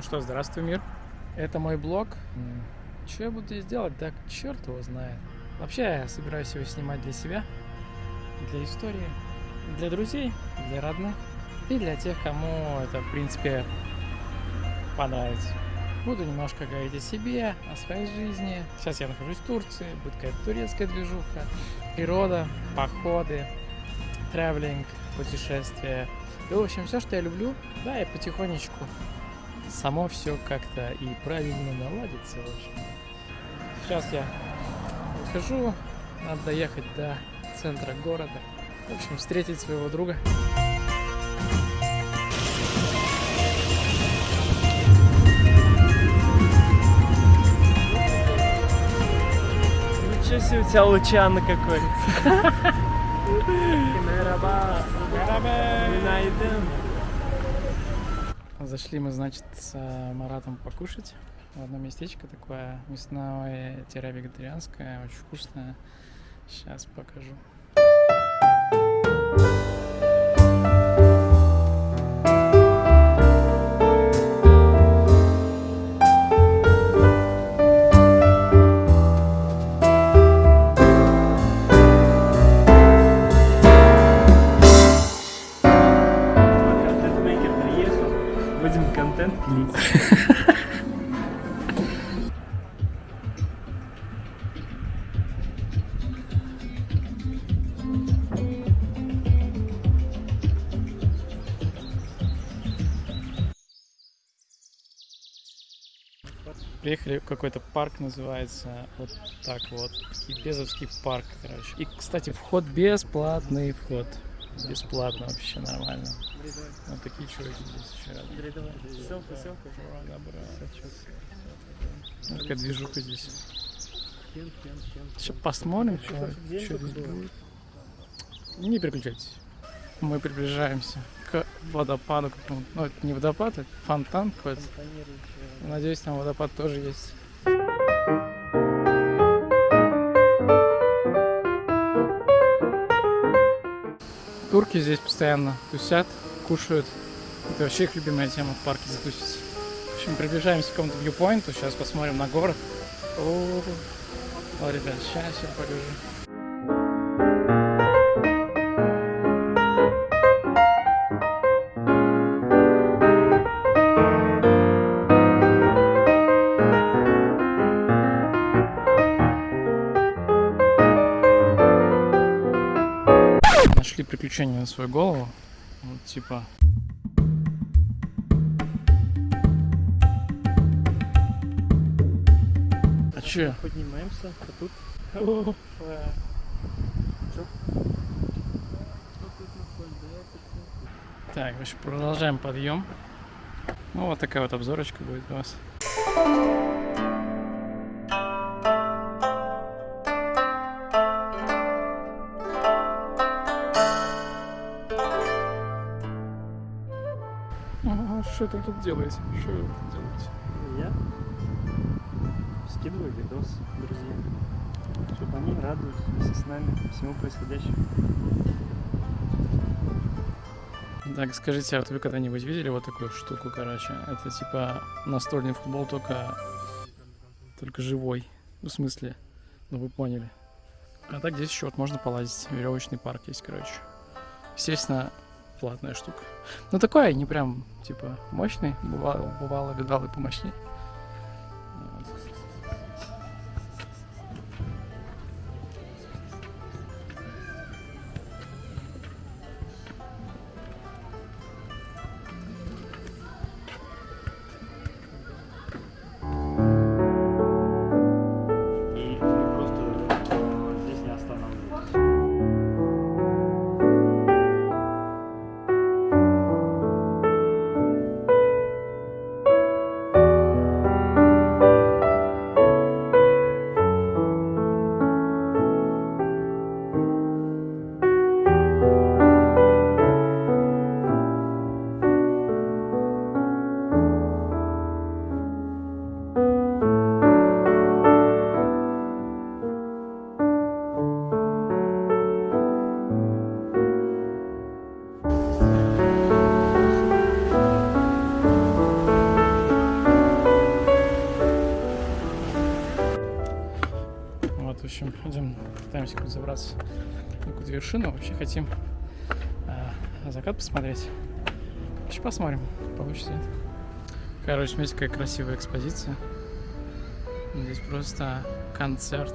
Ну что, здравствуй, мир. Это мой блог. Что я буду здесь делать? Так черт его знает. Вообще, я собираюсь его снимать для себя, для истории, для друзей, для родных и для тех, кому это, в принципе, понравится. Буду немножко говорить о себе, о своей жизни. Сейчас я нахожусь в Турции, будет какая-то турецкая движуха, природа, походы, тревелинг, путешествия. И, в общем, все, что я люблю, да, я потихонечку само все как-то и правильно наладится, в общем. Сейчас я выхожу, надо доехать до центра города. В общем, встретить своего друга. Ничего себе у тебя лучано какой. Мераба. Зашли мы, значит, с э, Маратом покушать в одно местечко такое мясное-вегетарианское, очень вкусное. Сейчас покажу. Приехали в какой-то парк, называется вот так вот. Безовский парк, короче. И, кстати, вход бесплатный вход. Бесплатно вообще нормально. Вот такие чуваки здесь еще рядом. Селфи, селфи. Ну, Такая движуха здесь. Сейчас посмотрим, что, что здесь будет. Не переключайтесь. Мы приближаемся к водопаду. Ну, это не водопад, это фонтан какой-то. Надеюсь, там водопад тоже есть. Турки здесь постоянно тусят, кушают. Это вообще их любимая тема в парке затусить. В общем, приближаемся к какому-то вьюпоинту. Сейчас посмотрим на город. О, о, ребят, сейчас я покажу. Нашли приключения на свою голову. Вот типа. А че? Поднимаемся, а тут... Так, в общем, продолжаем подъем. Ну, вот такая вот обзорочка будет у вас. Что это тут делаете? Что вы тут делаете? Я скидываю видос друзьям, чтобы они вместе с нами всему происходящему. Так, скажите, а вот вы когда-нибудь видели вот такую штуку, короче? Это типа настольный футбол, только, только живой. Ну, в смысле, ну вы поняли. А так здесь еще вот можно полазить. Веревочный парк есть, короче. Естественно, платная штука. Ну, такой, не прям, типа, мощный. Бывало, бывало видал и помощнее. Пытаемся как-то забраться на какую-то вершину. Вообще хотим а, закат посмотреть. Сейчас посмотрим, получится. нет. Короче, смотрите, какая красивая экспозиция. Здесь просто концерт.